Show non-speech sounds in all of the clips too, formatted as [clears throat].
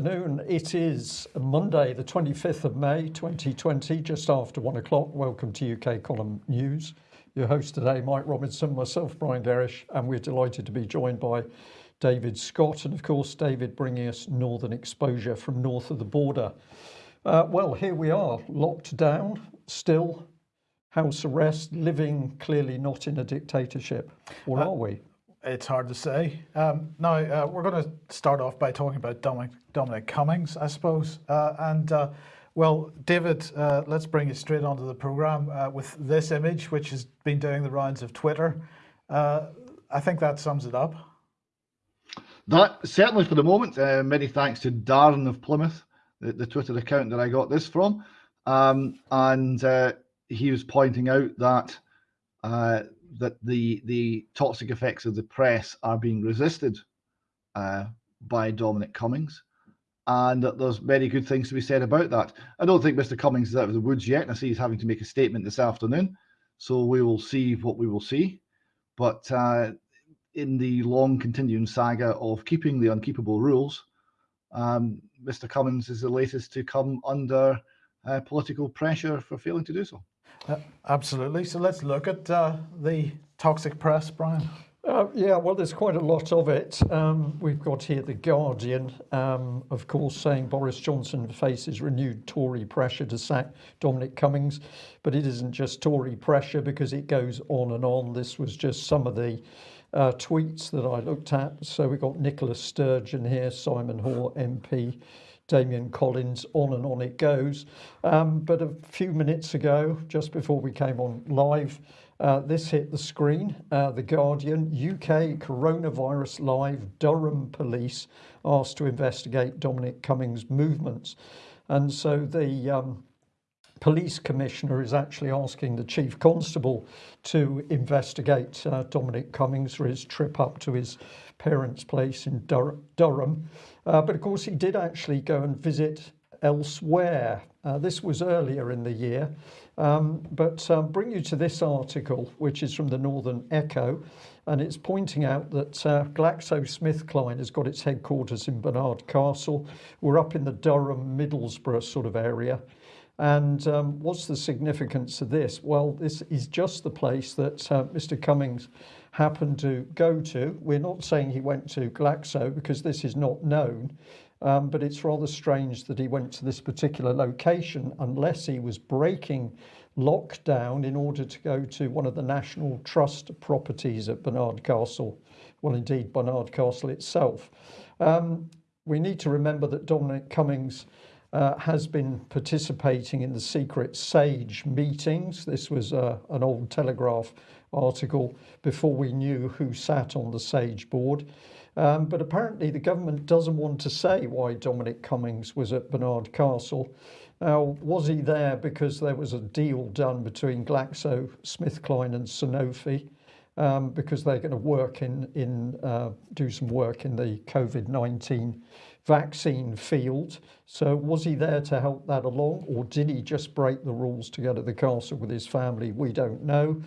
afternoon. It is Monday, the 25th of May 2020, just after one o'clock. Welcome to UK Column News. Your host today, Mike Robinson, myself, Brian Gerrish, and we're delighted to be joined by David Scott, and of course, David bringing us northern exposure from north of the border. Uh, well, here we are, locked down, still house arrest, living clearly not in a dictatorship, or uh, are we? It's hard to say. Um, now, uh, we're going to start off by talking about Dominic, Dominic Cummings, I suppose. Uh, and, uh, well, David, uh, let's bring you straight onto the programme uh, with this image, which has been doing the rounds of Twitter. Uh, I think that sums it up. That certainly for the moment. many thanks to Darren of Plymouth, the, the, Twitter account that I got this from. Um, and he was pointing out that that the the toxic effects of the press are being resisted uh, by Dominic Cummings, and that there's very good things to be said about that. I don't think Mr. Cummings is out of the woods yet, and I see he's having to make a statement this afternoon, so we will see what we will see. But uh, in the long continuing saga of keeping the unkeepable rules, um, Mr. Cummings is the latest to come under uh, political pressure for failing to do so. Uh, absolutely. So let's look at uh, the toxic press, Brian. Uh, yeah, well, there's quite a lot of it. Um, we've got here The Guardian, um, of course, saying Boris Johnson faces renewed Tory pressure to sack Dominic Cummings. But it isn't just Tory pressure because it goes on and on. This was just some of the uh, tweets that I looked at. So we've got Nicola Sturgeon here, Simon Hoare MP, Damian Collins, on and on it goes. Um, but a few minutes ago, just before we came on live, uh, this hit the screen. Uh, the Guardian, UK coronavirus live, Durham police asked to investigate Dominic Cummings' movements. And so the um, police commissioner is actually asking the chief constable to investigate uh, Dominic Cummings for his trip up to his parents' place in Dur Durham. Uh, but of course, he did actually go and visit elsewhere. Uh, this was earlier in the year. Um, but um, bring you to this article, which is from the Northern Echo, and it's pointing out that uh, GlaxoSmithKline has got its headquarters in Barnard Castle. We're up in the Durham, Middlesbrough sort of area. And um, what's the significance of this? Well, this is just the place that uh, Mr. Cummings happened to go to. We're not saying he went to Glaxo because this is not known, um, but it's rather strange that he went to this particular location unless he was breaking lockdown in order to go to one of the National Trust properties at Barnard Castle. Well, indeed, Barnard Castle itself. Um, we need to remember that Dominic Cummings uh, has been participating in the secret SAGE meetings. This was uh, an old Telegraph article before we knew who sat on the SAGE board. Um, but apparently the government doesn't want to say why Dominic Cummings was at Barnard Castle. Now, was he there because there was a deal done between Glaxo GlaxoSmithKline and Sanofi? Um, because they're going to work in, in uh, do some work in the COVID-19 vaccine field. So was he there to help that along or did he just break the rules to go to the castle with his family? We don't know.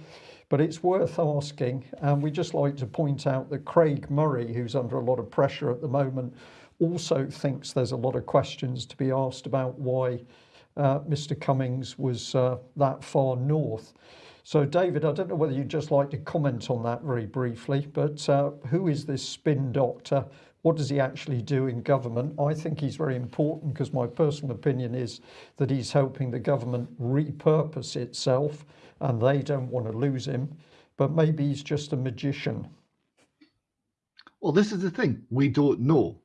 But it's worth asking. And we just like to point out that Craig Murray, who's under a lot of pressure at the moment, also thinks there's a lot of questions to be asked about why uh, Mr. Cummings was uh, that far north. So David, I don't know whether you'd just like to comment on that very briefly, but uh, who is this spin doctor? What does he actually do in government? I think he's very important because my personal opinion is that he's helping the government repurpose itself and they don't want to lose him. But maybe he's just a magician. Well, this is the thing. We don't know.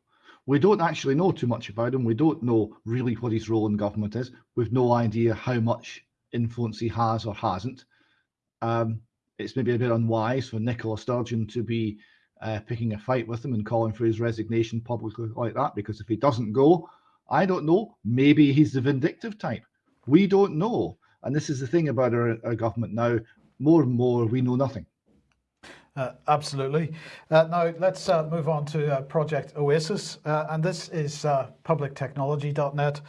We don't actually know too much about him. We don't know really what his role in government is. We've no idea how much influence he has or hasn't. Um, it's maybe a bit unwise for Nicola Sturgeon to be uh, picking a fight with him and calling for his resignation publicly like that because if he doesn't go I don't know maybe he's the vindictive type we don't know and this is the thing about our, our government now more and more we know nothing uh, absolutely. Uh, now let's uh, move on to uh, Project Oasis, uh, and this is uh, publictechnology.net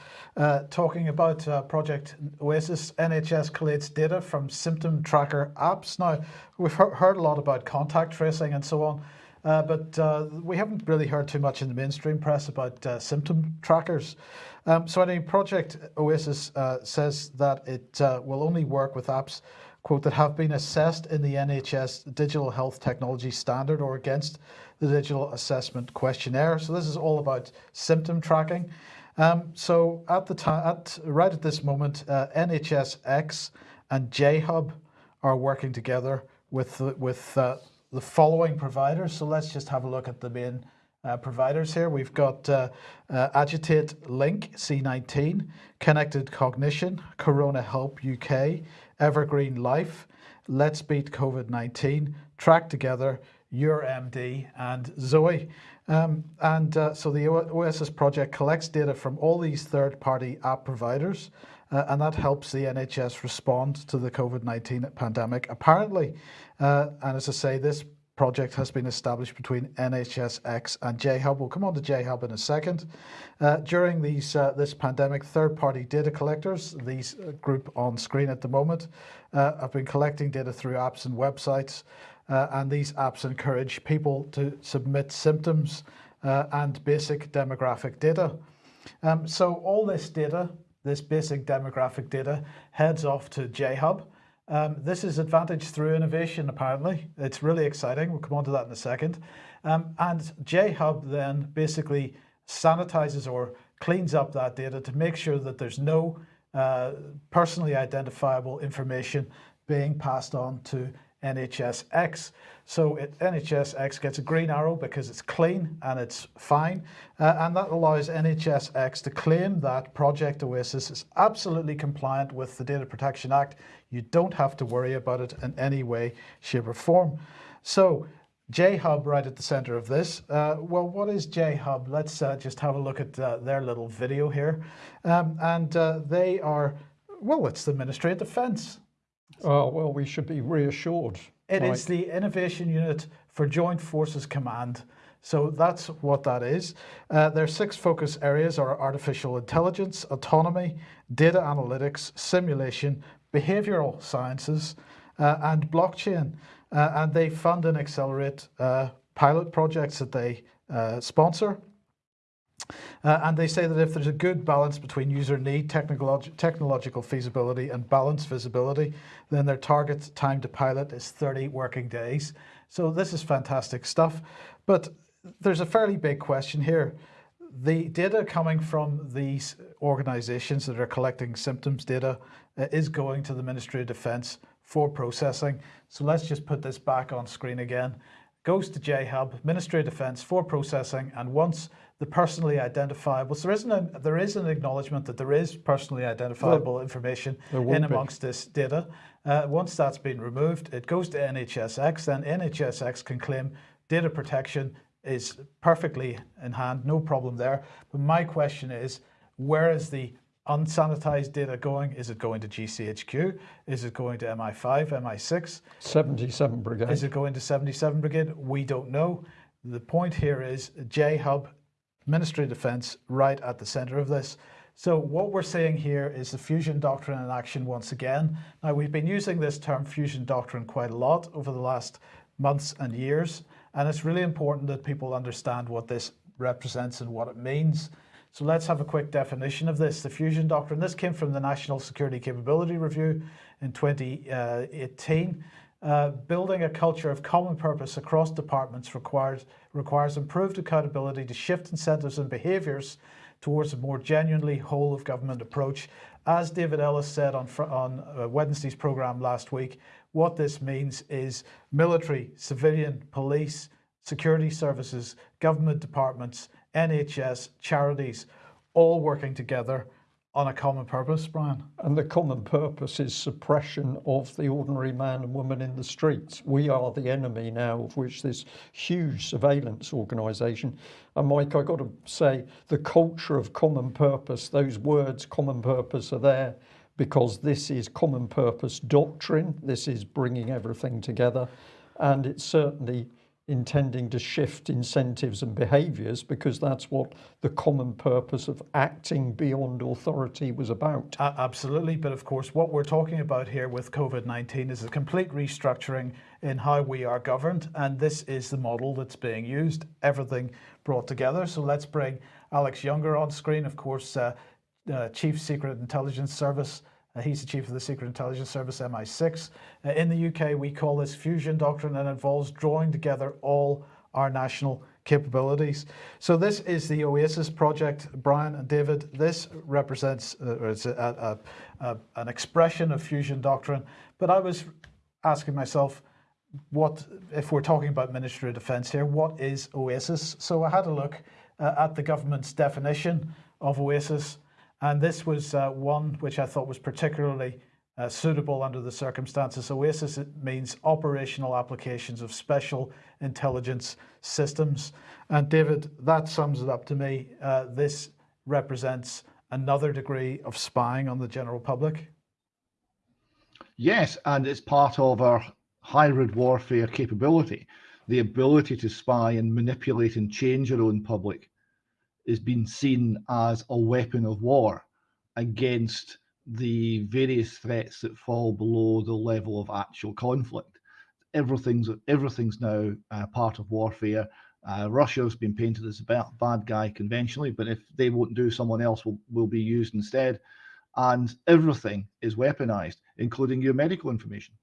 talking about Project Oasis. NHS collates data from symptom tracker apps. Now we've he heard a lot about contact tracing and so on. Uh, but uh, we haven't really heard too much in the mainstream press about uh, symptom trackers. Um, so, anyway, Project Oasis uh, says that it uh, will only work with apps, quote, that have been assessed in the NHS Digital Health Technology Standard or against the Digital Assessment Questionnaire. So, this is all about symptom tracking. Um, so, at the time, at right at this moment, uh, NHSX and JHub are working together with with the following providers. So let's just have a look at the main uh, providers here. We've got uh, uh, Agitate Link C19, Connected Cognition, Corona Help UK, Evergreen Life, Let's Beat COVID-19, Track Together, Your MD, and Zoe. Um, and uh, so the Oasis project collects data from all these third-party app providers uh, and that helps the NHS respond to the COVID-19 pandemic. Apparently, uh, and as I say, this project has been established between NHSX and JHub. We'll come on to JHub in a second. Uh, during these uh, this pandemic, third-party data collectors, these uh, group on screen at the moment, uh, have been collecting data through apps and websites, uh, and these apps encourage people to submit symptoms and basic demographic data. Um, so all this data this basic demographic data heads off to JHub. Um, this is advantage through innovation, apparently. It's really exciting. We'll come on to that in a second. Um, and JHub then basically sanitizes or cleans up that data to make sure that there's no uh, personally identifiable information being passed on to NHSX. So it, NHSX gets a green arrow because it's clean and it's fine. Uh, and that allows NHSX to claim that Project Oasis is absolutely compliant with the Data Protection Act. You don't have to worry about it in any way, shape or form. So J-Hub right at the center of this. Uh, well, what is J-Hub? Let's uh, just have a look at uh, their little video here. Um, and uh, they are, well, it's the Ministry of Defence. Oh, well, we should be reassured. It is the Innovation Unit for Joint Forces Command. So that's what that is. Uh, their six focus areas are artificial intelligence, autonomy, data analytics, simulation, behavioral sciences, uh, and blockchain. Uh, and they fund and accelerate uh, pilot projects that they uh, sponsor. Uh, and they say that if there's a good balance between user need, technolog technological feasibility and balanced visibility, then their target time to pilot is 30 working days. So this is fantastic stuff. But there's a fairly big question here. The data coming from these organizations that are collecting symptoms data uh, is going to the Ministry of Defence for processing. So let's just put this back on screen again. Goes to JHub, Ministry of Defence for processing, and once the personally identifiable. So there isn't a, there is an acknowledgement that there is personally identifiable well, information in amongst be. this data. Uh, once that's been removed, it goes to NHSX. Then NHSX can claim data protection is perfectly in hand, no problem there. But my question is, where is the unsanitized data going? Is it going to GCHQ? Is it going to MI5, MI6? 77 Brigade. Is it going to 77 Brigade? We don't know. The point here is JHub Ministry of Defence right at the centre of this. So what we're seeing here is the fusion doctrine in action once again. Now we've been using this term fusion doctrine quite a lot over the last months and years, and it's really important that people understand what this represents and what it means. So let's have a quick definition of this. The fusion doctrine, this came from the National Security Capability Review in 2018. Uh, building a culture of common purpose across departments requires, requires improved accountability to shift incentives and behaviours towards a more genuinely whole of government approach. As David Ellis said on, on uh, Wednesday's programme last week, what this means is military, civilian, police, security services, government departments, NHS, charities, all working together on a common purpose, Brian. And the common purpose is suppression of the ordinary man and woman in the streets. We are the enemy now of which this huge surveillance organisation. And Mike, I've got to say, the culture of common purpose, those words common purpose are there because this is common purpose doctrine. This is bringing everything together. And it certainly intending to shift incentives and behaviours because that's what the common purpose of acting beyond authority was about. A- absolutely, but of course, what we're talking about here with COVID 19 is a complete restructuring in how we are governed, and this is the model that's being used, everything brought together. So let's bring Alex Younger on screen, of course, uh, uh, Chief Secret Intelligence Service. Uh, he's the chief of the Secret Intelligence Service, MI6. Uh, in the UK, we call this fusion doctrine and involves drawing together all our national capabilities. So this is the OASIS project, Brian and David. This represents uh, it's a, a, a, an expression of fusion doctrine. But I was asking myself, what if we're talking about Ministry of Defence here? What is OASIS? So I had a look uh, at the government's definition of OASIS. And this was uh, one which I thought was particularly uh, suitable under the circumstances. OASIS it means operational applications of special intelligence systems. And David, that sums it up to me. Uh, this represents another degree of spying on the general public. Yes, and it's part of our hybrid warfare capability. The ability to spy and manipulate and change our own public is being seen as a weapon of war against the various threats that fall below the level of actual conflict. Everything's everything's now uh, part of warfare. Uh, Russia's been painted as a bad guy conventionally, but if they won't do, someone else will, will be used instead. And everything is weaponized, including your medical information.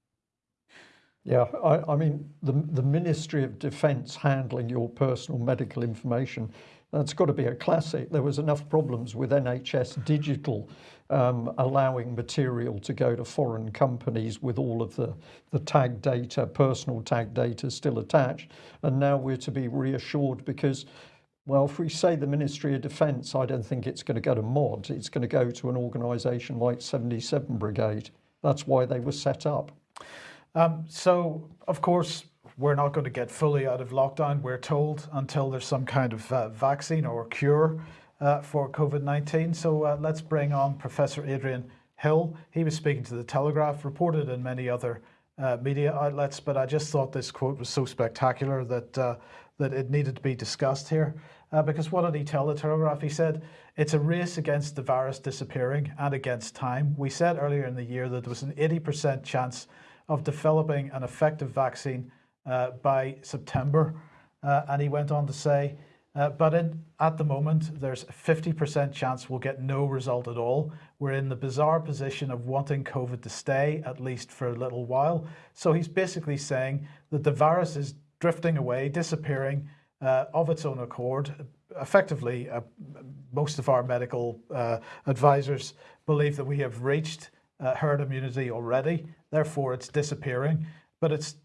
Yeah, I, I mean, the, the Ministry of Defence handling your personal medical information that's got to be a classic. There was enough problems with NHS Digital um, allowing material to go to foreign companies with all of the, the tag data, personal tag data still attached. And now we're to be reassured because, well, if we say the Ministry of Defence, I don't think it's going to go to MOD. It's going to go to an organisation like 77 Brigade. That's why they were set up. Um, so, of course, we're not going to get fully out of lockdown, we're told, until there's some kind of uh, vaccine or cure uh, for COVID 19. So uh, let's bring on Professor Adrian Hill. He was speaking to the Telegraph, reported in many other uh, media outlets, but I just thought this quote was so spectacular that, uh, that it needed to be discussed here. Uh, because what did he tell the Telegraph? He said, It's a race against the virus disappearing and against time. We said earlier in the year that there was an 80% chance of developing an effective vaccine by September. Uh, and he went on to say, uh, but in, at the moment, there's a 50% chance we'll get no result at all. We're in the bizarre position of wanting COVID to stay, at least for a little while. So he's basically saying that the virus is drifting away, disappearing uh, of its own accord. Effectively, uh, most of our medical uh, advisors believe that we have reached herd immunity already. Therefore, it's disappearing. But it's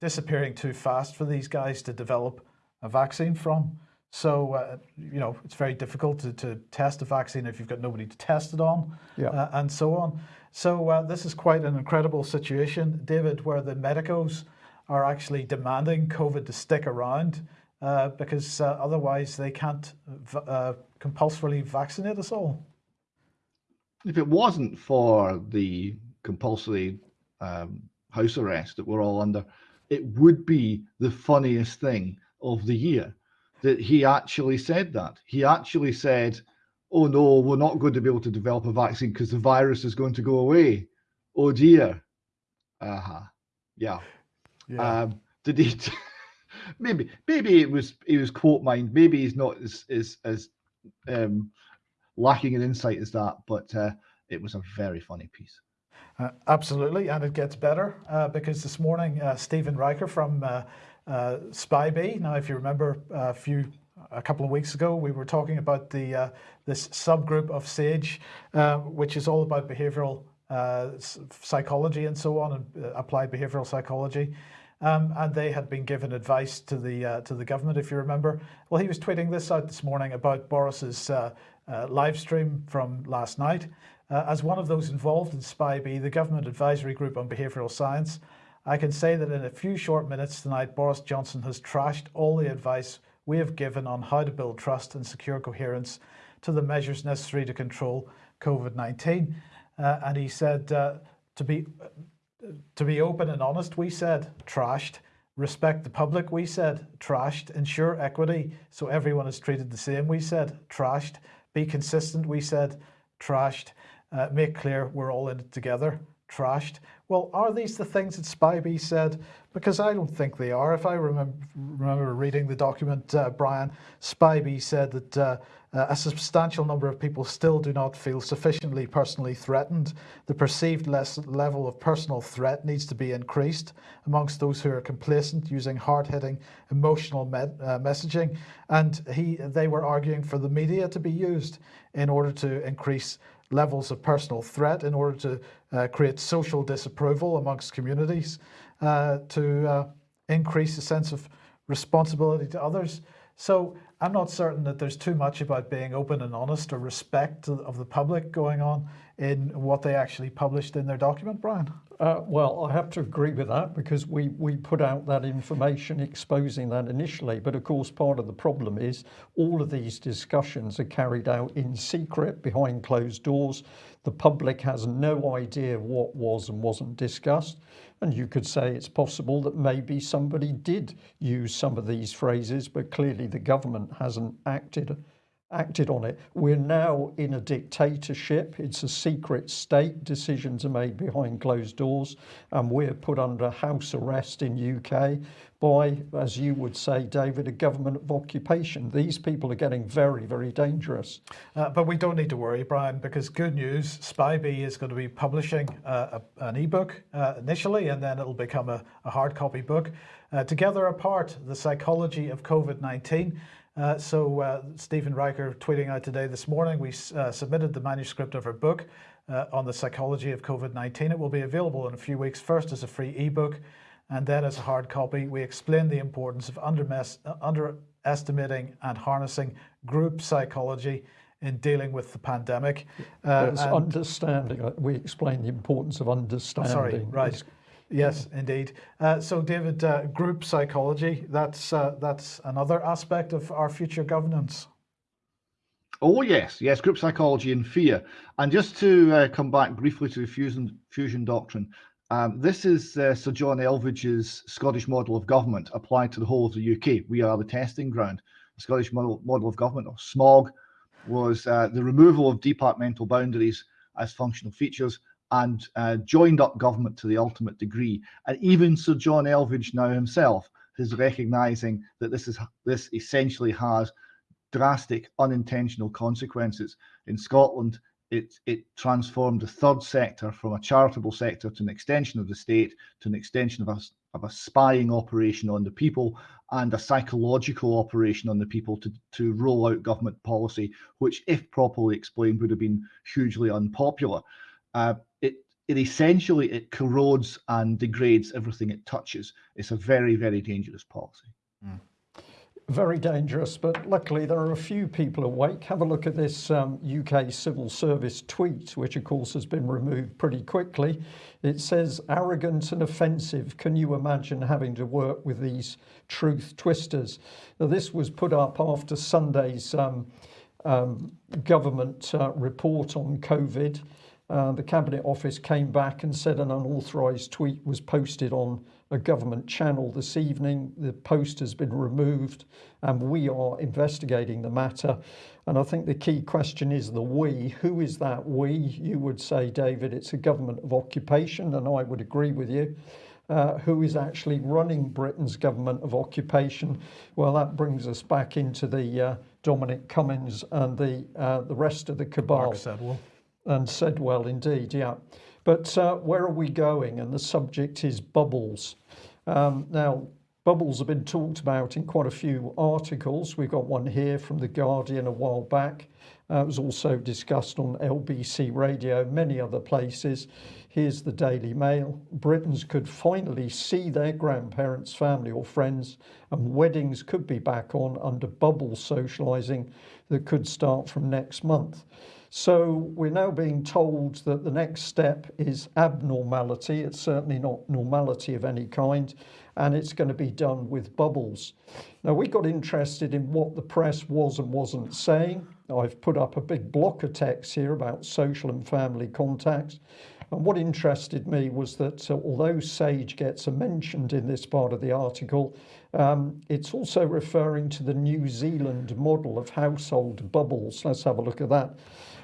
disappearing too fast for these guys to develop a vaccine from. So, uh, you know, it's very difficult to, to test a vaccine if you've got nobody to test it on yeah. uh, and so on. So, uh, this is quite an incredible situation, David, where the medicos are actually demanding COVID to stick around uh, because uh, otherwise they can't uh, compulsorily vaccinate us all. If it wasn't for the compulsory um, house arrest that we're all under, it would be the funniest thing of the year that he actually said that. He actually said, oh no, we're not going to be able to develop a vaccine because the virus is going to go away. Oh dear. Uh-huh. Yeah. yeah. Um, did he [laughs] maybe maybe it was he was quote mind. Maybe he's not as as as um lacking in insight as that, but uh, it was a very funny piece. Uh, absolutely, and it gets better uh, because this morning uh, Stephen Reicher from uh, uh, SPI-B. Now, if you remember a few, a couple of weeks ago, we were talking about the this subgroup of SAGE, which is all about behavioural psychology and so on, and applied behavioural psychology. Um, and they had been given advice to the uh, to the government, if you remember. Well, he was tweeting this out this morning about Boris's uh, uh, live stream from last night, uh, as one of those involved in SPI-B, the Government Advisory Group on Behavioural Science, I can say that in a few short minutes tonight, Boris Johnson has trashed all the advice we have given on how to build trust and secure coherence to the measures necessary to control COVID-19. Uh, and he said, uh, to be to be open and honest, we said trashed Respect the public, we said, trashed. Ensure equity so everyone is treated the same, we said, trashed. Be consistent, we said, trashed. Uh, make clear we're all in it together, trashed. Well, are these the things that SPI-B said? Because I don't think they are. If I remember, remember reading the document, uh, Brian, SPI-B said that uh, uh, a substantial number of people still do not feel sufficiently personally threatened. The perceived less level of personal threat needs to be increased amongst those who are complacent using hard-hitting emotional me uh, messaging. And he, they were arguing for the media to be used in order to increase levels of personal threat in order to uh, create social disapproval amongst communities, uh, to uh, increase a sense of responsibility to others. So I'm not certain that there's too much about being open and honest or respect of the public going on in what they actually published in their document, Brian. Uh, well, I have to agree with that because we, we put out that information exposing that initially. But of course, part of the problem is all of these discussions are carried out in secret behind closed doors. The public has no idea what was and wasn't discussed. And you could say it's possible that maybe somebody did use some of these phrases, but clearly the government hasn't acted acted on it. We're now in a dictatorship. It's a secret state. Decisions are made behind closed doors and we're put under house arrest in UK by, as you would say, David, a government of occupation. These people are getting very, very dangerous. Uh, but we don't need to worry, Brian, because good news, SPI-B is going to be publishing uh, a, an ebook uh, initially, and then it'll become a, a hard copy book. Uh, Together Apart, The Psychology of COVID-19. Uh, so uh, Stephen Reicher tweeting out today this morning, we uh, submitted the manuscript of her book uh, on the psychology of COVID-19. It will be available in a few weeks, first as a free ebook and then as a hard copy. We explain the importance of uh, underestimating and harnessing group psychology in dealing with the pandemic. Uh, understanding, we explain the importance of understanding. Sorry, right. Yes, indeed. Uh, so, David, uh, group psychology, that's, uh, that's another aspect of our future governance. Oh, yes, yes, group psychology and fear. And just to uh, come back briefly to the fusion, fusion doctrine, um, this is uh, Sir John Elvidge's Scottish model of government applied to the whole of the UK. We are the testing ground. The Scottish model, model of government, or SMOG, was uh, the removal of departmental boundaries as functional features and uh, joined up government to the ultimate degree. And even Sir John Elvidge now himself is recognizing that this is this essentially has drastic unintentional consequences. In Scotland, it, it transformed the third sector from a charitable sector to an extension of the state, to an extension of a, of a spying operation on the people and a psychological operation on the people to, to roll out government policy, which, if properly explained, would have been hugely unpopular uh, it essentially it corrodes and degrades everything it touches. It's a very very dangerous policy. Mm. Very dangerous, but luckily there are a few people awake. Have a look at this um, UK civil service tweet, which of course has been removed pretty quickly. It says, arrogant and offensive. Can you imagine having to work with these truth twisters? Now, this was put up after Sunday's um, um, government uh, report on COVID. Uh, the Cabinet Office came back and said an unauthorised tweet was posted on a government channel this evening. The post has been removed and we are investigating the matter. And I think the key question is the we. Who is that we? You would say, David, it's a government of occupation, and I would agree with you. Uh, who is actually running Britain's government of occupation? Well, that brings us back into the uh, Dominic Cummings and the uh, the rest of the cabal. And said well indeed yeah. But uh, where are we going? And the subject is bubbles. Um, now bubbles have been talked about in quite a few articles. We've got one here from the Guardian a while back. Uh, it was also discussed on LBC radio many other places. Here's the Daily Mail. Britons could finally see their grandparents family or friends and weddings could be back on under bubble socializing that could start from next month so we're now being told that the next step is abnormality. It's certainly not normality of any kind, and it's going to be done with bubbles. Now we got interested in what the press was and wasn't saying. I've put up a big block of text here about social and family contacts. And what interested me was that uh, although SAGE gets a mentioned in this part of the article, um, it's also referring to the New Zealand model of household bubbles. Let's have a look at that.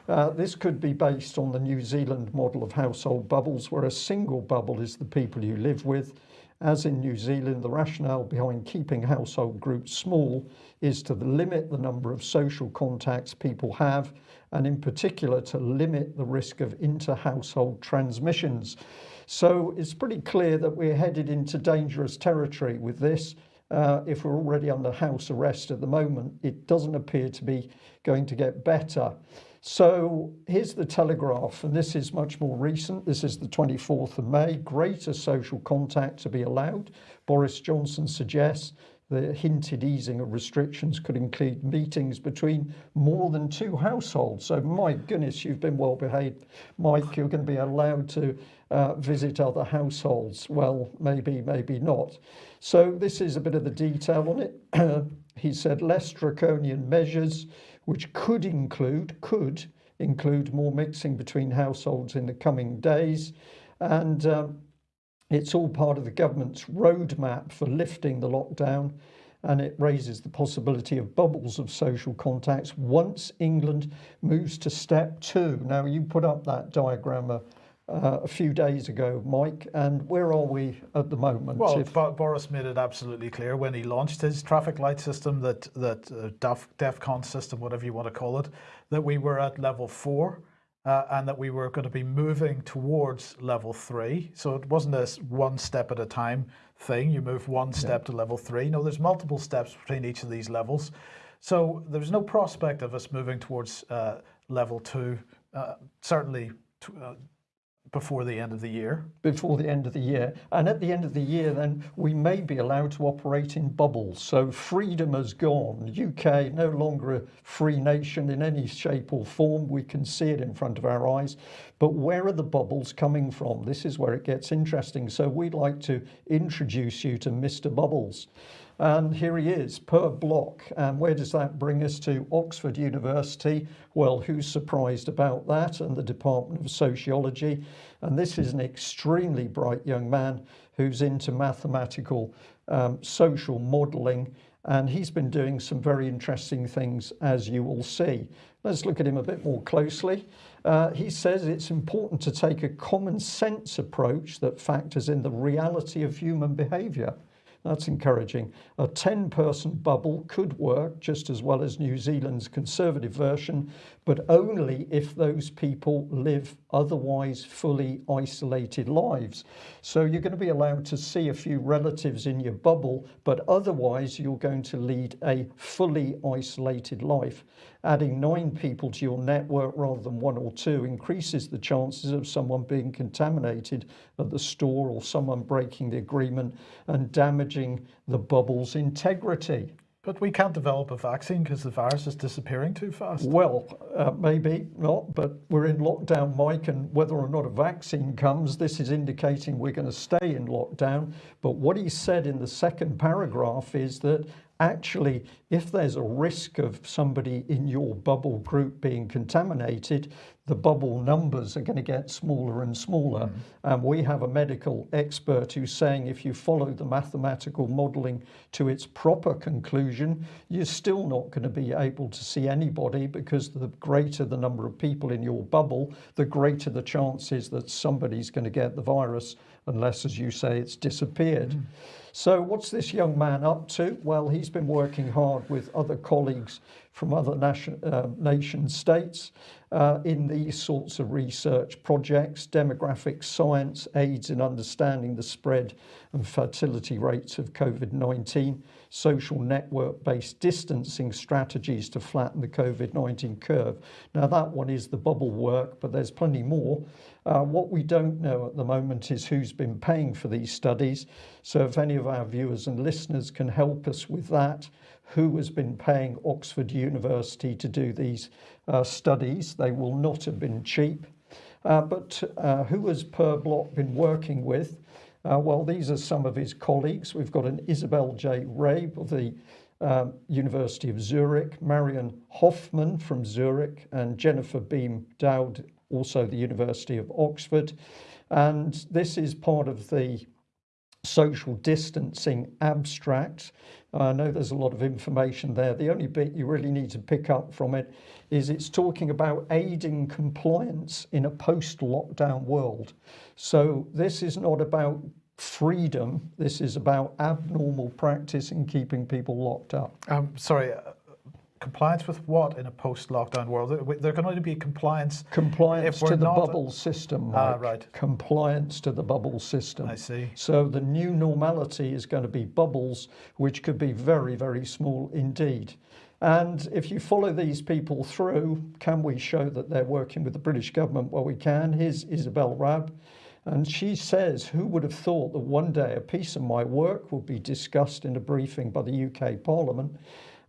Uh, this could be based on the New Zealand model of household bubbles, where a single bubble is the people you live with. As in New Zealand, the rationale behind keeping household groups small is to limit the number of social contacts people have, and in particular to limit the risk of inter-household transmissions. So it's pretty clear that we're headed into dangerous territory with this. Uh, if we're already under house arrest at the moment, it doesn't appear to be going to get better. So here's the Telegraph, and this is much more recent. This is the 24th of May. Greater social contact to be allowed. Boris Johnson suggests the hinted easing of restrictions could include meetings between more than two households. So my goodness, you've been well behaved. Mike, you're going to be allowed to uh, visit other households. Well, maybe, maybe not. So this is a bit of the detail on it. [clears throat] he said less draconian measures which could include could include more mixing between households in the coming days and um, it's all part of the government's roadmap for lifting the lockdown and it raises the possibility of bubbles of social contacts once England moves to step two. Now you put up that diagram uh, uh, a few days ago, Mike, and where are we at the moment? Well, if... Boris made it absolutely clear when he launched his traffic light system, that that uh, DEF, DEFCON system, whatever you want to call it, that we were at level four. Uh, and that we were going to be moving towards level three. So it wasn't a one step at a time thing. You move one step yeah. to level three. No, there's multiple steps between each of these levels. So there's no prospect of us moving towards uh, level two, uh, certainly uh, before the end of the year. Before the end of the year. And at the end of the year, then we may be allowed to operate in bubbles. So freedom has gone. UK no longer a free nation in any shape or form. We can see it in front of our eyes. But where are the bubbles coming from? This is where it gets interesting. So we'd like to introduce you to Mr. Bubbles. And here he is Per Block. And where does that bring us to? Oxford University. Well, who's surprised about that? And the Department of Sociology. And this is an extremely bright young man who's into mathematical um, social modeling. And he's been doing some very interesting things, as you will see. Let's look at him a bit more closely. Uh, he says it's important to take a common sense approach that factors in the reality of human behavior. That's encouraging. A 10 person bubble could work just as well as New Zealand's conservative version, but only if those people live otherwise fully isolated lives. So you're going to be allowed to see a few relatives in your bubble, but otherwise you're going to lead a fully isolated life. Adding nine people to your network rather than one or two increases the chances of someone being contaminated at the store or someone breaking the agreement and damaging the bubble's integrity. But we can't develop a vaccine because the virus is disappearing too fast. Well, uh, maybe not, but we're in lockdown, Mike, and whether or not a vaccine comes, this is indicating we're going to stay in lockdown. But what he said in the second paragraph is that actually, if there's a risk of somebody in your bubble group being contaminated, the bubble numbers are going to get smaller and smaller. Mm. And we have a medical expert who's saying if you follow the mathematical modeling to its proper conclusion, you're still not going to be able to see anybody because the greater the number of people in your bubble, the greater the chances that somebody's going to get the virus, unless, as you say, it's disappeared. Mm. So what's this young man up to? Well, he's been working hard with other colleagues from other nation, uh, nation states uh, in these sorts of research projects, demographic science aids in understanding the spread and fertility rates of COVID-19, social network-based distancing strategies to flatten the COVID-19 curve. Now that one is the bubble work, but there's plenty more. Uh, what we don't know at the moment is who's been paying for these studies. So if any of our viewers and listeners can help us with that, who has been paying Oxford University to do these uh, studies, they will not have been cheap. Uh, but uh, who has Per Block been working with? Uh, well, these are some of his colleagues. We've got an Isabel J. Raabe of the um, University of Zurich, Marion Hoffman from Zurich, and Jennifer Beam Dowd also the University of Oxford. And this is part of the social distancing abstract. I know there's a lot of information there. The only bit you really need to pick up from it is it's talking about aiding compliance in a post lockdown world. So this is not about freedom, this is about abnormal practice in keeping people locked up. Um, sorry, compliance with what in a post-lockdown world? There- can only be compliance. Compliance to the bubble system. Ah, right. Compliance to the bubble system. I see. So the new normality is going to be bubbles, which could be very, very small indeed. And if you follow these people through, can we show that they're working with the British government? Well, we can. Here's Isabel Raabe. And she says, Who would have thought that one day a piece of my work would be discussed in a briefing by the UK Parliament?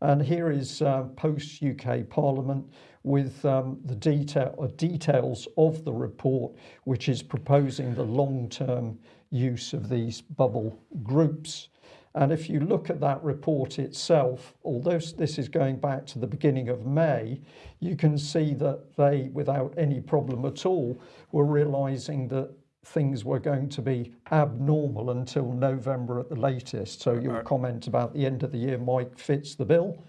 And here is uh, post UK Parliament with um, the detail, uh, details of the report, which is proposing the long term use of these bubble groups. And if you look at that report itself, although this is going back to the beginning of May, you can see that they, without any problem at all, were realizing that things were going to be abnormal until November at the latest. So your comment about the end of the year, Mike, fits the bill.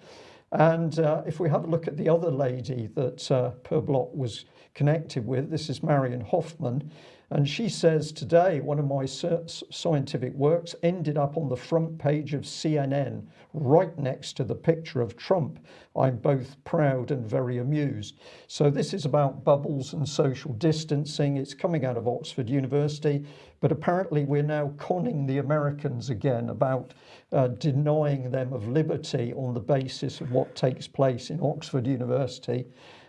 And uh, if we have a look at the other lady that uh, Per Block was connected with, this is Marion Hoffman. And she says today, one of my scientific works ended up on the front page of CNN, right next to the picture of Trump. I'm both proud and very amused. So, this is about bubbles and social distancing. It's coming out of Oxford University, but apparently, we're now conning the Americans again about uh, denying them of liberty on the basis of what takes place in Oxford University.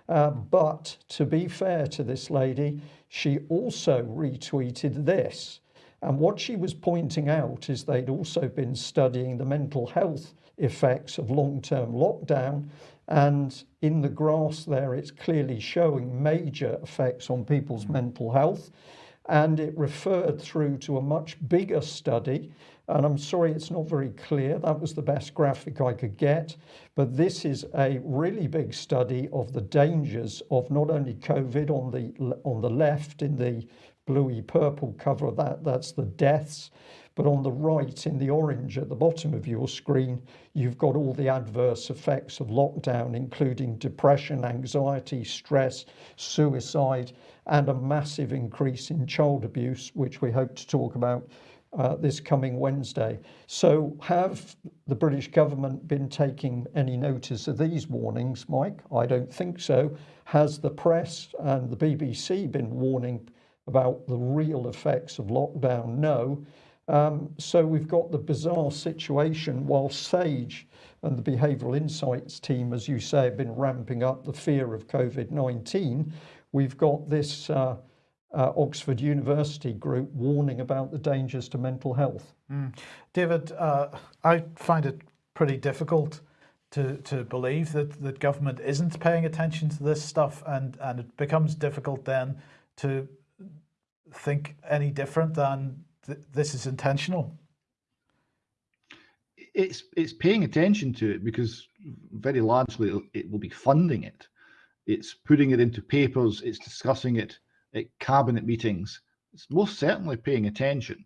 Uh, but to be fair to this lady, she also retweeted this. And what she was pointing out is they'd also been studying the mental health effects of long term lockdown. And in the graphs there, it's clearly showing major effects on people's hmm. mental health. And it referred through to a much bigger study and I'm sorry it's not very clear. That was the best graphic I could get. But this is a really big study of the dangers of not only COVID on the on the left in the bluey purple cover of that that's the deaths but on the right in the orange at the bottom of your screen you've got all the adverse effects of lockdown including depression anxiety stress suicide and a massive increase in child abuse which we hope to talk about uh, this coming Wednesday. So, have the British government been taking any notice of these warnings, Mike? I don't think so. Has the press and the BBC been warning about the real effects of lockdown? No. Um, so, we've got the bizarre situation while SAGE and the Behavioural Insights team, as you say, have been ramping up the fear of COVID 19. We've got this. Uh, uh, Oxford University group warning about the dangers to mental health. Mm. David, uh, I find it pretty difficult to, to believe that, that government isn't paying attention to this stuff and, and it becomes difficult then to think any different than th this is intentional. It's, it's paying attention to it because very largely it will be funding it. It's putting it into papers, it's discussing it at cabinet meetings, it's most certainly paying attention.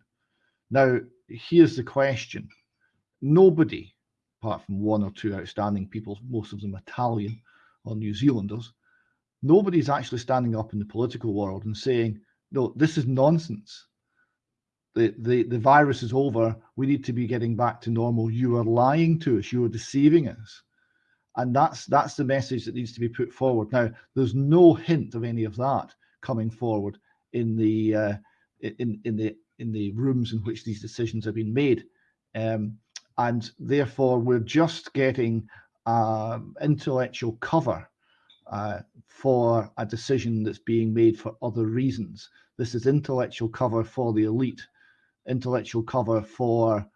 Now, here's the question. Nobody, apart from one or two outstanding people, most of them Italian or New Zealanders, nobody's actually standing up in the political world and saying, no, this is nonsense. The, the, the virus is over. We need to be getting back to normal. You are lying to us. You are deceiving us. And that's that's the message that needs to be put forward. Now, there's no hint of any of that coming forward in the uh, in in the in the rooms in which these decisions have been made, um, and therefore we're just getting um, intellectual cover uh, for a decision that's being made for other reasons. This is intellectual cover for the elite, intellectual cover for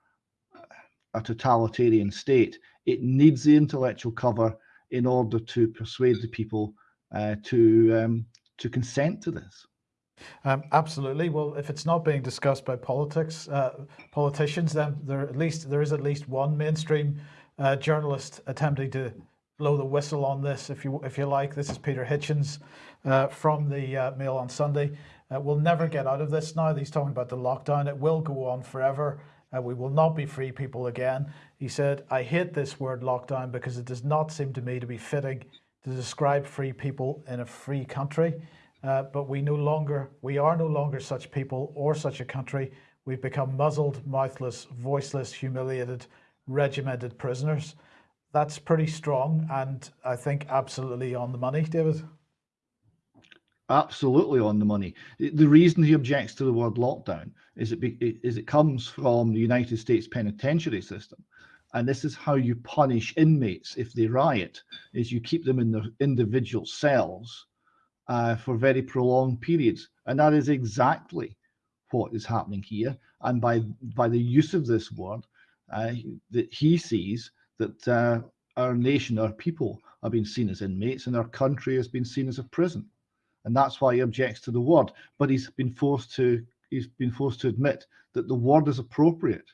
a totalitarian state. It needs the intellectual cover in order to persuade the people uh, to um, to consent to this. Um, absolutely. Well, if it's not being discussed by politics, uh, politicians, then there at least there is at least one mainstream uh, journalist attempting to blow the whistle on this, if you if you like. This is Peter Hitchens uh, from the uh, Mail on Sunday. Uh, we'll never get out of this now. He's talking about the lockdown. It will go on forever. Uh, we will not be free people again. He said, I hate this word lockdown because it does not seem to me to be fitting to describe free people in a free country. Uh, but we no longer, we are no longer such people or such a country. We've become muzzled, mouthless, voiceless, humiliated, regimented prisoners. That's pretty strong and I think absolutely on the money, David. Absolutely on the money. The reason he objects to the word lockdown is it, be, is it comes from the United States penitentiary system. And this is how you punish inmates if they riot, is you keep them in their individual cells uh, for very prolonged periods. And that is exactly what is happening here. And by, by the use of this word, uh, that he sees that uh, our nation, our people are being seen as inmates and our country has been seen as a prison and that's why he objects to the word. But he's been forced to he's been forced to admit that the word is appropriate.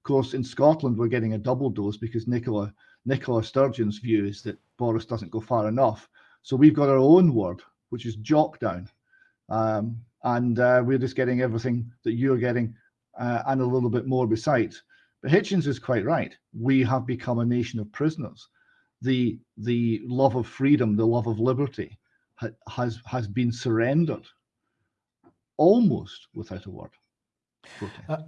Of course, in Scotland, we're getting a double dose because Nicola Nicola Sturgeon's view is that Boris doesn't go far enough. So we've got our own word, which is jock down. Um, and uh, we're just getting everything that you're getting uh, and a little bit more besides. But Hitchens is quite right. We have become a nation of prisoners. The the love of freedom, the love of liberty, has has been surrendered almost without a word. Uh,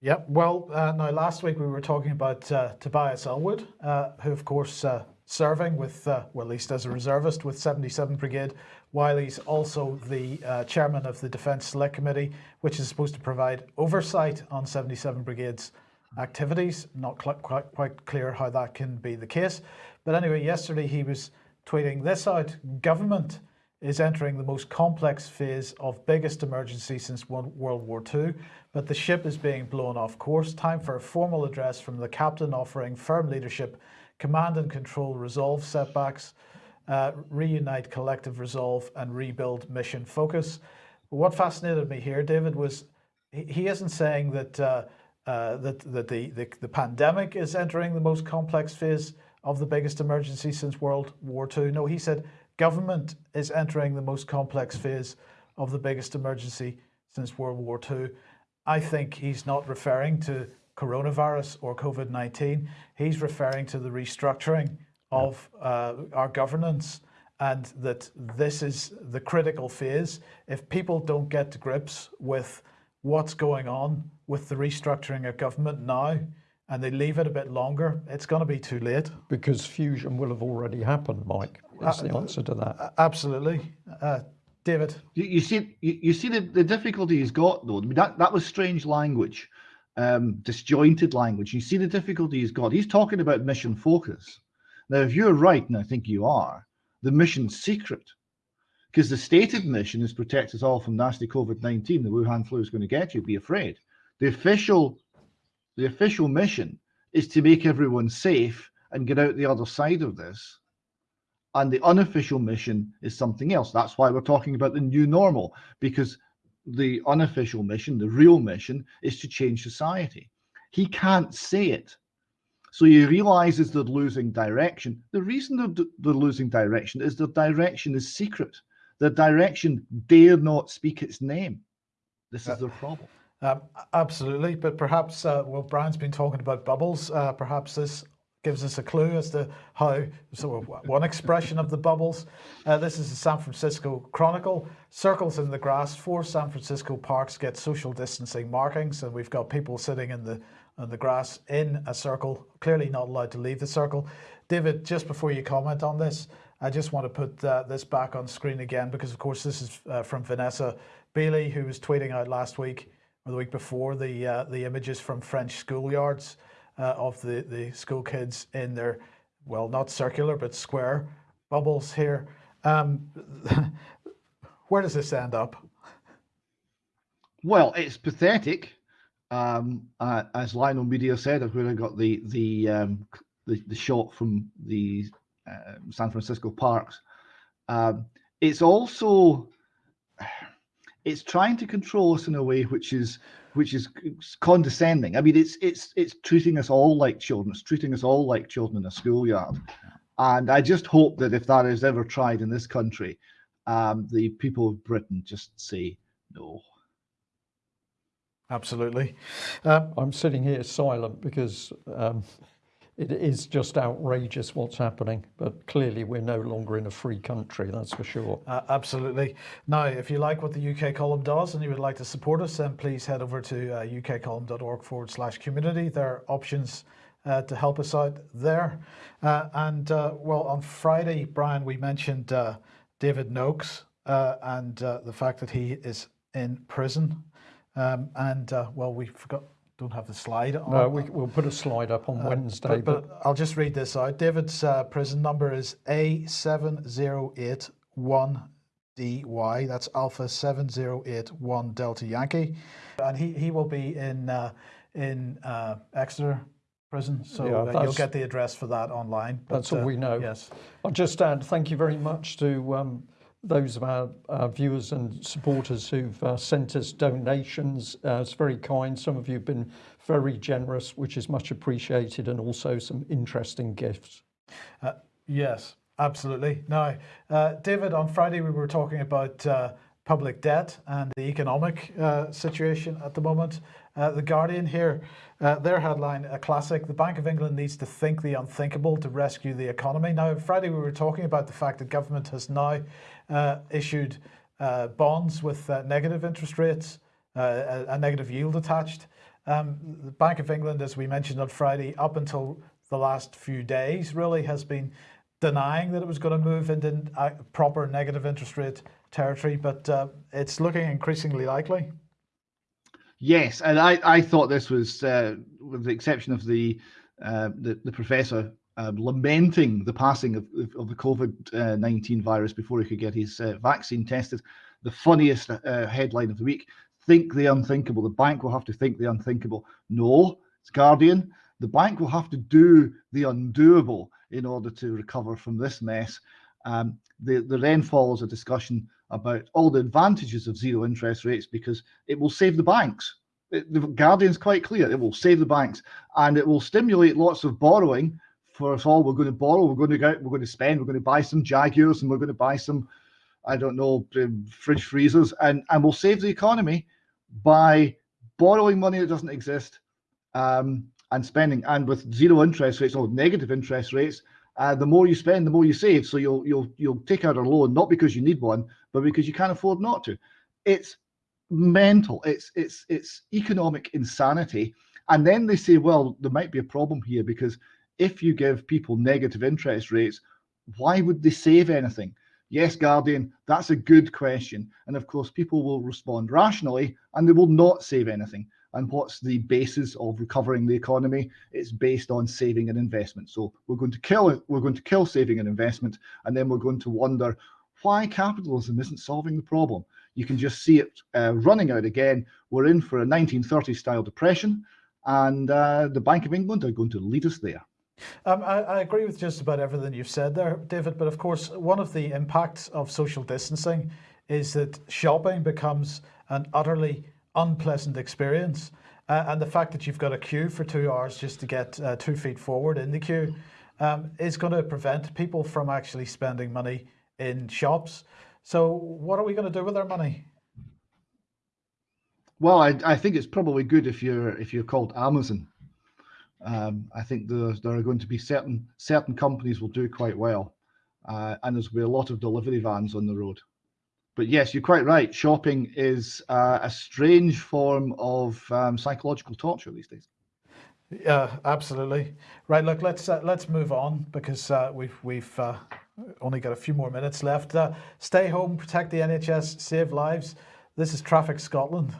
yep. Well, uh, now last week we were talking about uh, Tobias Ellwood, uh, who of course uh, serving with, uh, well, at least as a reservist with 77 Brigade, while he's also the chairman of the Defence Select Committee, which is supposed to provide oversight on 77 Brigade's activities. Not quite, quite clear how that can be the case. But anyway, yesterday he was tweeting this out, government is entering the most complex phase of biggest emergency since World War II, but the ship is being blown off course. Time for a formal address from the captain offering firm leadership, command and control, resolve setbacks, uh, reunite collective resolve and rebuild mission focus. What fascinated me here, David, was he isn't saying that uh, uh, that, that the, the, the pandemic is entering the most complex phase of the biggest emergency since World War II. No, he said government is entering the most complex phase of the biggest emergency since World War II. I think he's not referring to coronavirus or COVID-19. He's referring to the restructuring of uh, our governance and that this is the critical phase. If people don't get to grips with what's going on with the restructuring of government now, and they leave it a bit longer, it's going to be too late. Because fusion will have already happened, Mike. That's uh, the answer to that. Absolutely. Uh, David? You, you see, you, you, see the, the difficulty he's got, though. I mean, that, that was strange language, um, disjointed language. You see the difficulty he's got. He's talking about mission focus. Now, if you're right, and I think you are, the mission's secret. Because the stated mission is protect us all from nasty COVID-19. The Wuhan flu is going to get you. Be afraid. The official the official mission is to make everyone safe and get out the other side of this. And the unofficial mission is something else. That's why we're talking about the new normal, because the unofficial mission, the real mission, is to change society. He can't say it. So he realizes they're losing direction. The reason they're, they're losing direction is their direction is secret. Their direction dare not speak its name. This is uh, their problem. Um, absolutely, but perhaps, uh, well, Brian's been talking about bubbles. Uh, perhaps this gives us a clue as to how, so one expression of the bubbles. Uh, this is the San Francisco Chronicle. Circles in the grass, four San Francisco parks get social distancing markings, and we've got people sitting in the in the grass in a circle, clearly not allowed to leave the circle. David, just before you comment on this, I just want to put uh, this back on screen again because, of course, this is uh, from Vanessa Beeley, who was tweeting out last week or the week before the uh, the images from French schoolyards uh, of the the school kids in their well not circular but square bubbles here. Um, [laughs] where does this end up? Well, it's pathetic. Um, uh, as Lionel Media said, I've really got the the um, the, the, shot from the uh, San Francisco parks. Um, it's also it's trying to control us in a way which is which is condescending. I mean, it's it's it's treating us all like children. It's treating us all like children in a schoolyard. And I just hope that if that is ever tried in this country, um, the people of Britain just say no. Absolutely. Um, I'm sitting here silent because um, it is just outrageous what's happening. But clearly, we're no longer in a free country, that's for sure. Uh, absolutely. Now, if you like what the UK column does and you would like to support us, then please head over to uh, ukcolumn.org forward slash community. There are options uh, to help us out there. Uh, and uh, well, on Friday, Brian, we mentioned uh, David Noakes and the fact that he is in prison. Um, and well, we forgot don't have the slide on. No, we, will put a slide up on uh, Wednesday. But, but, I'll just read this out. David's uh, prison number is A7081DY. That's Alpha 7081 Delta Yankee. And he, he will be in, uh, in uh, Exeter prison. So yeah, uh, you'll get the address for that online. But, that's all we know. Yes. I'll just add thank you very much to um, those of our, viewers and supporters who've uh, sent us donations. Uh, it's very kind. Some of you have been very generous, which is much appreciated, and also some interesting gifts. Uh, yes, absolutely. Now, uh, David, on Friday we were talking about uh, public debt and the economic uh, situation at the moment. Uh, the Guardian here, uh, their headline, a classic, the Bank of England needs to think the unthinkable to rescue the economy. Now, Friday we were talking about the fact that government has now uh, issued uh, bonds with uh, negative interest rates, a, a, negative yield attached. Um, the Bank of England, as we mentioned on Friday, up until the last few days, really has been denying that it was going to move into proper negative interest rate territory, but uh, it's looking increasingly likely. Yes, and I, I thought this was, uh, with the exception of the uh, the, the professor um, lamenting the passing of, of the COVID 19 virus before he could get his uh, vaccine tested. The funniest uh, headline of the week think the unthinkable. The bank will have to think the unthinkable. No, it's Guardian. The bank will have to do the undoable in order to recover from this mess. Um, the, the then follows a discussion about all the advantages of zero interest rates because it will save the banks. It, the Guardian's quite clear. It will save the banks and it will stimulate lots of borrowing for us all. We're going to borrow, we're going to go we're going to spend, we're going to buy some Jaguars and we're going to buy some, I don't know, um, fridge freezers, and, and we'll save the economy by borrowing money that doesn't exist um, and spending. And with zero interest rates or negative interest rates, uh, the more you spend, the more you save. So you'll you'll you'll take out a loan not because you need one, but because you can't afford not to. It's mental. It's it's it's economic insanity. And then they say, well, there might be a problem here because if you give people negative interest rates, why would they save anything? Yes, Guardian, that's a good question. And of course, people will respond rationally and they will not save anything. And what's the basis of recovering the economy? It's based on saving and investment. So we're going to kill it. We're going to kill saving and investment, and then we're going to wonder why capitalism isn't solving the problem. You can just see it uh, running out again. We're in for a 1930s style depression, and uh, the Bank of England are going to lead us there. Um, I, I, agree with just about everything you've said there, David. But of course, one of the impacts of social distancing is that shopping becomes an utterly unpleasant experience. Uh, and the fact that you've got a queue for two hours just to get uh, two feet forward in the queue um, is going to prevent people from actually spending money in shops. So, what are we going to do with our money? Well, I, I think it's probably good if you're if you're called Amazon um, I think there, there are going to be certain certain companies will do quite well, uh, and there's will be a lot of delivery vans on the road. But yes, you're quite right. Shopping is uh, a strange form of um, psychological torture these days. Yeah, absolutely. Right. Look, let's uh, let's move on because uh, we've we've uh, only got a few more minutes left. Uh, stay home, protect the NHS, save lives. This is Traffic Scotland.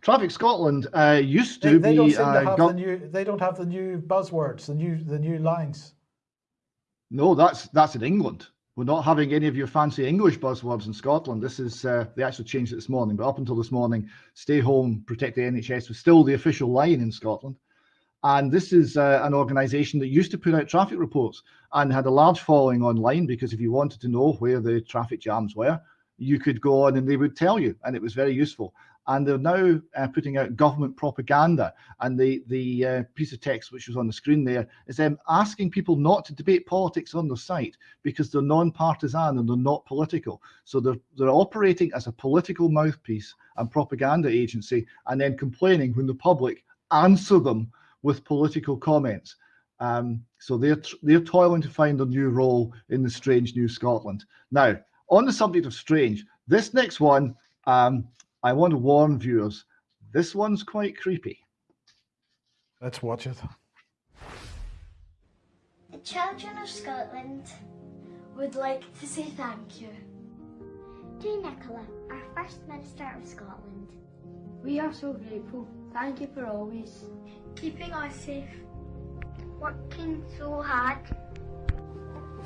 Traffic Scotland uh, used to they, they be. Don't seem to have the new, they don't have the new buzzwords, the new the new lines. No, that's that's in England. We're not having any of your fancy English buzzwords in Scotland. This is uh, they actually changed this morning, but up until this morning, stay home, protect the NHS was still the official line in Scotland. And this is uh, an organisation that used to put out traffic reports and had a large following online because if you wanted to know where the traffic jams were, you could go on and they would tell you, and it was very useful. And they're now uh, putting out government propaganda. And the the uh, piece of text which was on the screen there is them asking people not to debate politics on their site because they're non-partisan and they're not political. So they're they're operating as a political mouthpiece and propaganda agency, and then complaining when the public answer them with political comments. Um, so they're they're toiling to find a new role in the strange new Scotland. Now, on the subject of strange, this next one um, I want to warn viewers, this one's quite creepy. Let's watch it. The children of Scotland would like to say thank you. To Nicola, our First Minister of Scotland. We are so grateful. Thank you for always Keeping us safe. Working so hard.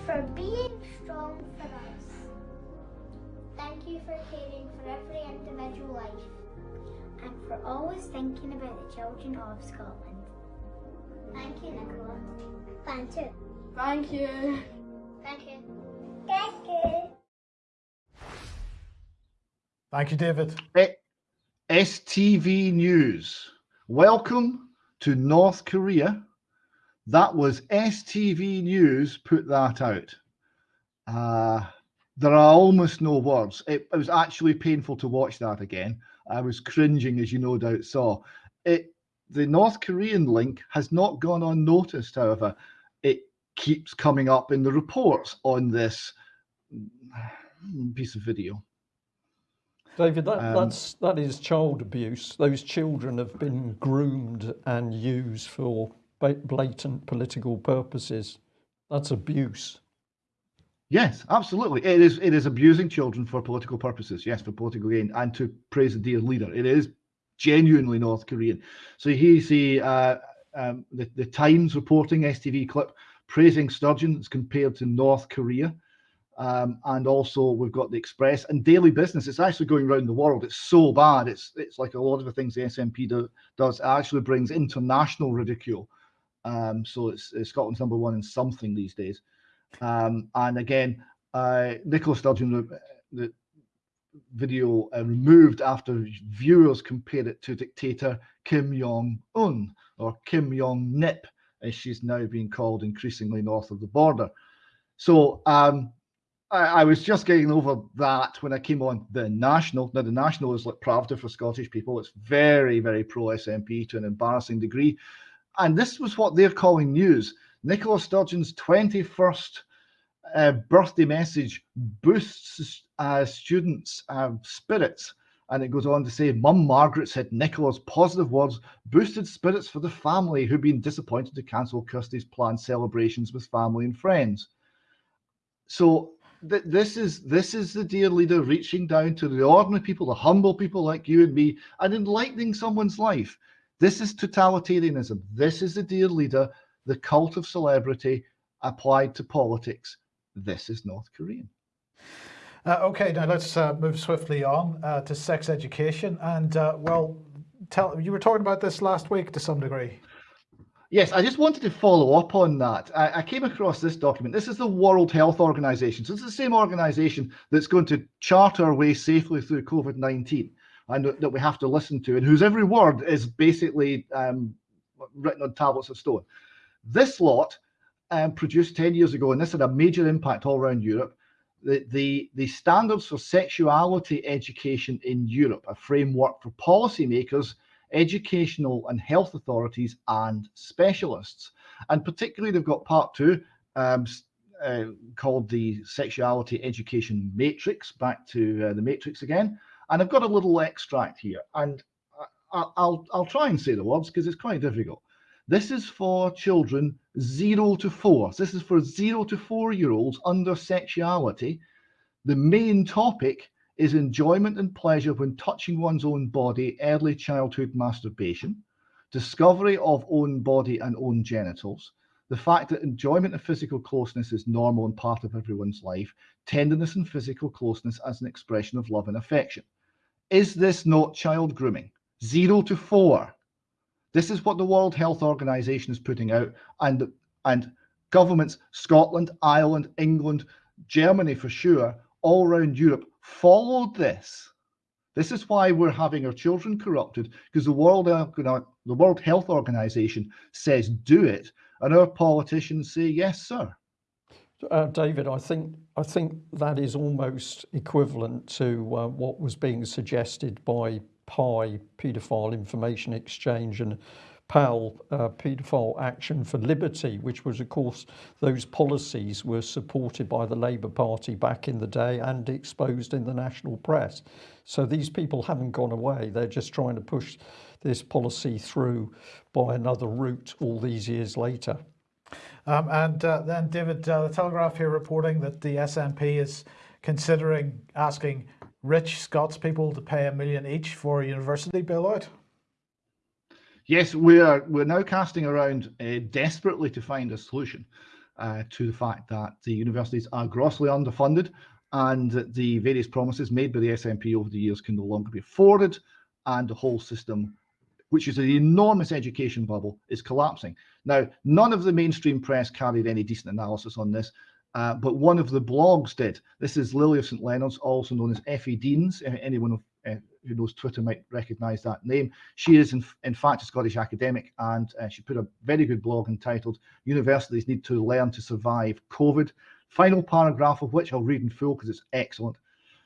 For being strong for us. Thank you for caring for every individual life. And for always thinking about the children of Scotland. Thank you, Nicola. Thank you. Thank you. Thank you. Thank you. Thank you, David. STV News. Welcome to North Korea. That was STV News put that out. Uh, there are almost no words. It, it was actually painful to watch that again. I was cringing, as you no doubt saw. It the North Korean link has not gone unnoticed, however. It keeps coming up in the reports on this [sighs] piece of video. David, that, Um, that's that is child abuse. Those children have been groomed and used for blatant political purposes. That's abuse. Yes, absolutely. It is it is abusing children for political purposes. Yes, for political gain and to praise the dear leader. It is genuinely North Korean. So here you see uh, um, the the Times reporting STV clip praising Sturgeon as compared to North Korea. Um, and also we've got the Express and Daily Business. It's actually going around the world. It's so bad. It's it's like a lot of the things the SNP do, does. It actually brings international ridicule. Um, so it's, it's Scotland's number one in something these days. Um, and again, uh, Nicola Sturgeon, the, the video uh, removed after viewers compared it to dictator Kim Jong Un or Kim Jong Nip, as she's now being called increasingly north of the border. So um, I, I was just getting over that when I came on the National. Now, the National is like Pravda for Scottish people. It's very, very pro SNP to an embarrassing degree. And this was what they're calling news. Nicola Sturgeon's 21st uh, birthday message boosts uh, students' uh, spirits. And it goes on to say, Mum Margaret said Nicola's positive words boosted spirits for the family who'd been disappointed to cancel Kirsty's planned celebrations with family and friends. So th- this is this is the dear leader reaching down to the ordinary people, the humble people like you and me, and enlightening someone's life. This is totalitarianism. This is the dear leader, the cult of celebrity applied to politics. This is North Korean. Uh, okay, now let's uh, move swiftly on uh, to sex education. And uh, well, tell you were talking about this last week to some degree. Yes, I just wanted to follow up on that. I, I came across this document. This is the World Health Organization. So it's the same organization that's going to chart our way safely through COVID 19 and that that we have to listen to, and whose every word is basically um, written on tablets of stone. This lot um, produced 10 years ago, and this had a major impact all around Europe. The, the, the standards for sexuality education in Europe, a framework for policymakers, educational and health authorities, and specialists. And particularly, they've got part two um, uh, called the Sexuality Education Matrix, back to uh, the Matrix again. And I've got a little extract here, and I, I'll, I'll try and say the words because it's quite difficult. This is for children zero to four. This is for zero to four year olds under sexuality. The main topic is enjoyment and pleasure when touching one's own body, early childhood masturbation, discovery of own body and own genitals, the fact that enjoyment of physical closeness is normal and part of everyone's life, tenderness and physical closeness as an expression of love and affection. Is this not child grooming? Zero to four. This is what the World Health Organization is putting out, and and governments, Scotland, Ireland, England, Germany for sure, all around Europe followed this. This is why we're having our children corrupted because the World, the World Health Organization says do it, and our politicians say yes, sir. Uh, David, I think I think that is almost equivalent to uh, what was being suggested by PIE, Paedophile Information Exchange, and PAL, uh, Paedophile Action for Liberty, which was, of course, those policies were supported by the Labour Party back in the day and exposed in the national press. So these people haven't gone away. They're just trying to push this policy through by another route all these years later. Um, and uh, then, David, uh, the Telegraph here reporting that the SNP is considering asking rich Scots people to pay a million each for a university bailout. Yes, we are. We're now casting around uh, desperately to find a solution uh, to the fact that the universities are grossly underfunded and the various promises made by the SNP over the years can no longer be afforded, and the whole system, which is an enormous education bubble, is collapsing. Now, none of the mainstream press carried any decent analysis on this. Uh, but one of the blogs did. This is Lily of St Leonard's, also known as Effie Deans. Anyone of uh, who knows Twitter might recognize that name. She is, in, in fact, a Scottish academic, and uh, she put a very good blog entitled Universities Need to Learn to Survive COVID. Final paragraph of which I'll read in full because it's excellent.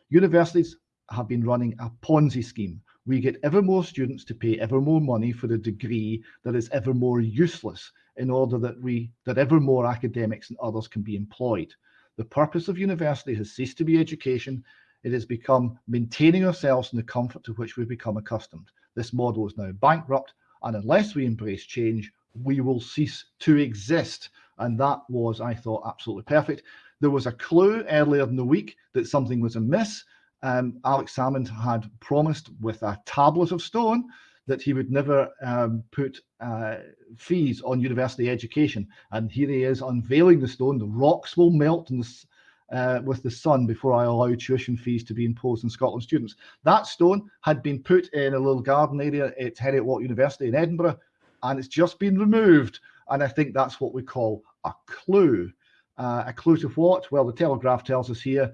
Universities have been running a Ponzi scheme. We get ever more students to pay ever more money for a degree that is ever more useless in order that we that ever more academics and others can be employed. The purpose of university has ceased to be education it has become maintaining ourselves in the comfort to which we've become accustomed. This model is now bankrupt, and unless we embrace change, we will cease to exist. And that was, I thought, absolutely perfect. There was a clue earlier in the week that something was amiss. Um, Alex Salmond had promised with a tablet of stone that he would never um, put uh, fees on university education. And here he is unveiling the stone. The rocks will melt and the, uh, with the sun before I allow tuition fees to be imposed on Scotland students. That stone had been put in a little garden area at Heriot-Watt University in Edinburgh, and it's just been removed. And I think that's what we call a clue. Uh, a clue to what? Well, the Telegraph tells us here,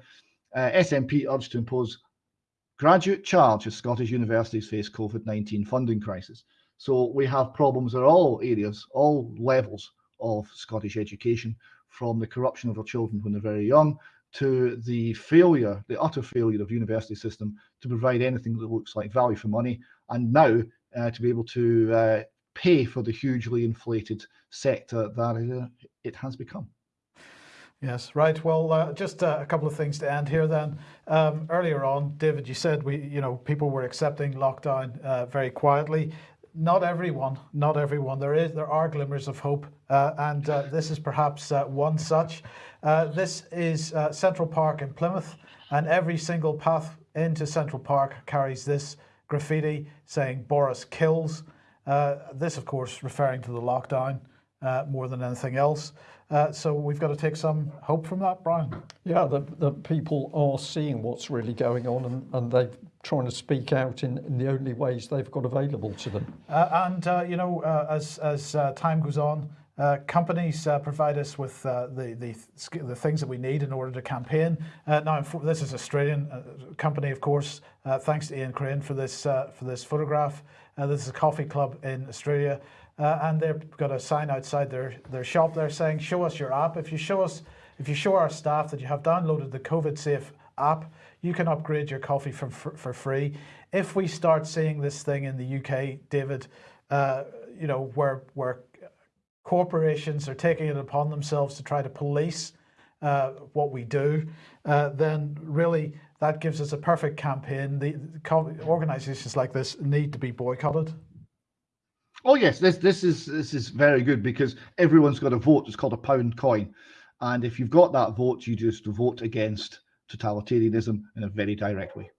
uh, SNP urged to impose graduate charge as Scottish universities face COVID-19 funding crisis. So we have problems at all areas, all levels of Scottish education from the corruption of our children when they're very young to the failure, the utter failure of university system to provide anything that looks like value for money, and now uh, to be able to uh, pay for the hugely inflated sector that it, it has become. Yes, right. Well, uh, just uh, a couple of things to end here then. Um, earlier on, David, you said we, you know, people were accepting lockdown uh, very quietly not everyone, not everyone. There is, there are glimmers of hope, uh, and uh, this is perhaps uh, one such. This is Central Park in Plymouth, and every single path into Central Park carries this graffiti saying "Boris kills." This, of course, referring to the lockdown more than anything else. so we've got to take some hope from that, Brian. Yeah, the, the people are seeing what's really going on, and, and they've trying to speak out in, in the only ways they've got available to them. Uh, and, uh, you know, uh, as, as uh, time goes on, uh, companies uh, provide us with the, the, the things that we need in order to campaign. now, this is Australian company, of course. thanks to Ian Crane for this, for this photograph. this is a coffee club in Australia. And they've got a sign outside their, their shop there saying, show us your app. If you show us, if you show our staff that you have downloaded the COVID safe app, you can upgrade your coffee for, for, for free. If we start seeing this thing in the UK, David, uh, you know, where, where corporations are taking it upon themselves to try to police uh, what we do, uh, then really that gives us a perfect campaign. The, the organizations like this need to be boycotted. Oh yes, this this is this is very good because everyone's got a vote. It's called a pound coin, and if you've got that vote, you just vote against totalitarianism in a very direct way.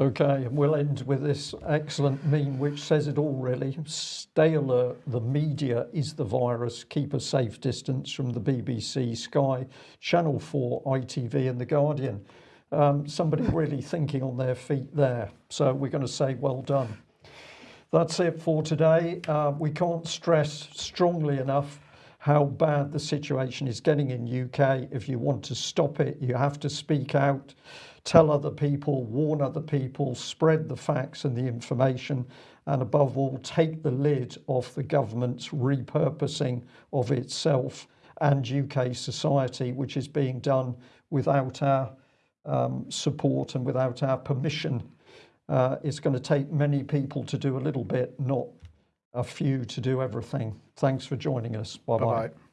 Okay, we'll end with this excellent meme which says it all really. Stay alert, the media is the virus. Keep a safe distance from the BBC, Sky, Channel 4, ITV and The Guardian. Um, somebody really thinking on their feet there. So we're going to say well done. That's it for today. Uh, we can't stress strongly enough how bad the situation is getting in UK. If you want to stop it, you have to speak out. tell other people, warn other people, spread the facts and the information, and above all, take the lid off the government's repurposing of itself and UK society, which is being done without our um, support and without our permission. Uh, it's going to take many people to do a little bit, not a few to do everything. Thanks for joining us. Bye bye. Bye bye.